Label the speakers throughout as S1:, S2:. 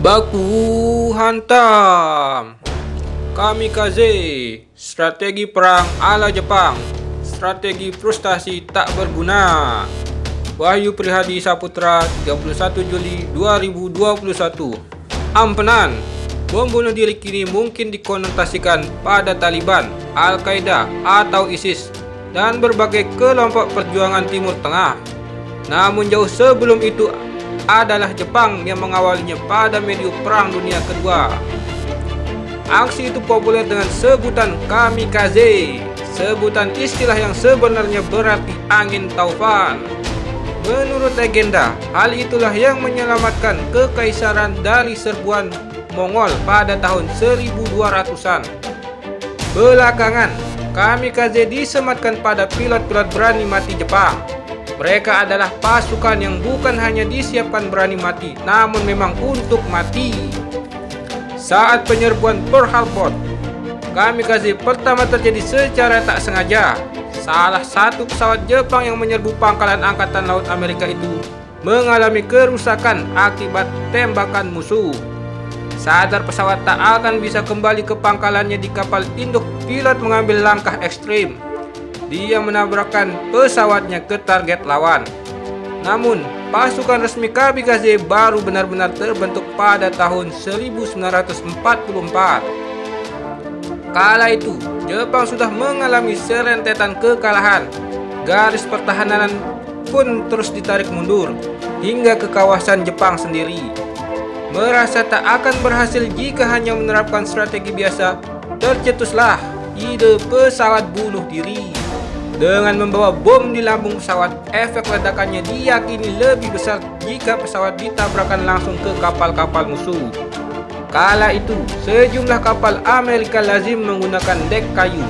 S1: Baku hantam. Kamikaze Strategi perang ala Jepang. Strategi frustasi tak berguna. Wahyu Prihadi Saputra 31 Juli 2021 Ampenan Bom bunuh diri kini mungkin dikonotasikan pada Taliban, Al-Qaeda, atau ISIS dan berbagai kelompok perjuangan Timur Tengah. Namun jauh sebelum itu adalah Jepang yang mengawalinya pada medium Perang Dunia Kedua. Aksi itu populer dengan sebutan kamikaze, sebutan istilah yang sebenarnya berarti angin taufan. Menurut legenda, hal itulah yang menyelamatkan kekaisaran dari serbuan Mongol pada tahun 1200-an. Belakangan, kamikaze disematkan pada pilot-pilot berani mati Jepang mereka adalah pasukan yang bukan hanya disiapkan berani mati, namun memang untuk mati. Saat penyerbuan Pearl Harbor, kamikaze pertama terjadi secara tak sengaja. Salah satu pesawat Jepang yang menyerbu pangkalan Angkatan Laut Amerika itu mengalami kerusakan akibat tembakan musuh. Sadar pesawat tak akan bisa kembali ke pangkalannya di kapal induk, pilot mengambil langkah ekstrim dia menabrakkan pesawatnya ke target lawan. Namun, pasukan resmi Kamikaze baru benar-benar terbentuk pada tahun 1944. Kala itu, Jepang sudah mengalami serentetan kekalahan. Garis pertahanan pun terus ditarik mundur hingga ke kawasan Jepang sendiri. Merasa tak akan berhasil jika hanya menerapkan strategi biasa, tercetuslah ide pesawat bunuh diri. Dengan membawa bom di lambung pesawat, efek ledakannya diyakini lebih besar jika pesawat ditabrakkan langsung ke kapal-kapal musuh. Kala itu, sejumlah kapal Amerika lazim menggunakan dek kayu,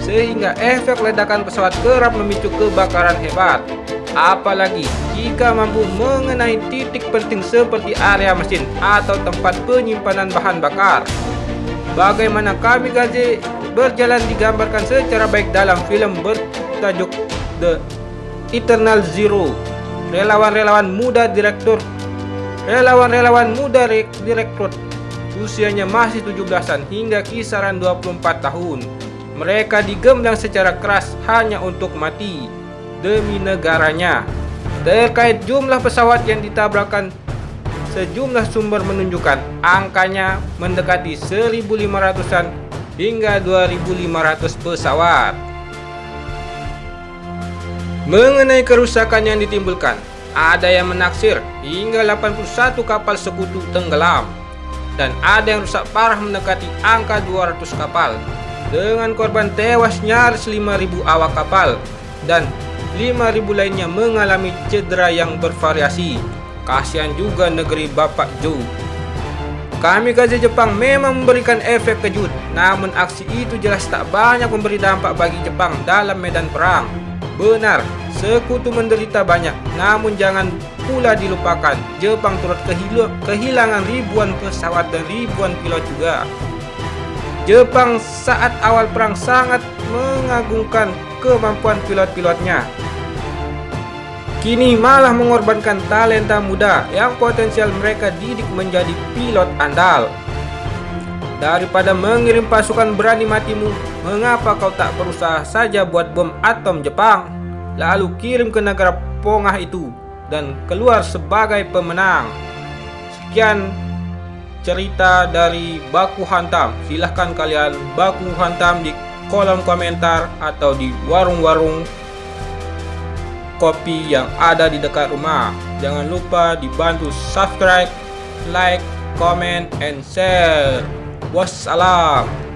S1: sehingga efek ledakan pesawat kerap memicu kebakaran hebat. Apalagi jika mampu mengenai titik penting seperti area mesin atau tempat penyimpanan bahan bakar. Bagaimana kami gaji berjalan digambarkan secara baik dalam film ber tajuk The Eternal Zero. Relawan-relawan muda direktur. Relawan-relawan muda direktur usianya masih 17-an hingga kisaran 24 tahun. Mereka digembleng secara keras hanya untuk mati demi negaranya. Terkait jumlah pesawat yang ditabrakkan sejumlah sumber menunjukkan angkanya mendekati 1500-an hingga 2500 pesawat Mengenai kerusakan yang ditimbulkan, ada yang menaksir hingga 81 kapal sekutu tenggelam dan ada yang rusak parah mendekati angka 200 kapal dengan korban tewas nyaris 5000 awak kapal dan 5000 lainnya mengalami cedera yang bervariasi. Kasihan juga negeri Bapak Joe. Kami kaji Jepang memang memberikan efek kejut, namun aksi itu jelas tak banyak memberi dampak bagi Jepang dalam medan perang. Benar, sekutu menderita banyak, namun jangan pula dilupakan, Jepang turut kehilangan ribuan pesawat dan ribuan pilot juga. Jepang saat awal perang sangat mengagungkan kemampuan pilot-pilotnya. Kini malah mengorbankan talenta muda yang potensial mereka didik menjadi pilot andal. Daripada mengirim pasukan berani matimu, mengapa kau tak berusaha saja buat bom atom Jepang? Lalu kirim ke negara Pongah itu dan keluar sebagai pemenang. Sekian cerita dari Baku Hantam. Silahkan kalian baku hantam di kolom komentar atau di warung-warung kopi yang ada di dekat rumah. Jangan lupa dibantu subscribe, like, comment, and share. Wassalam.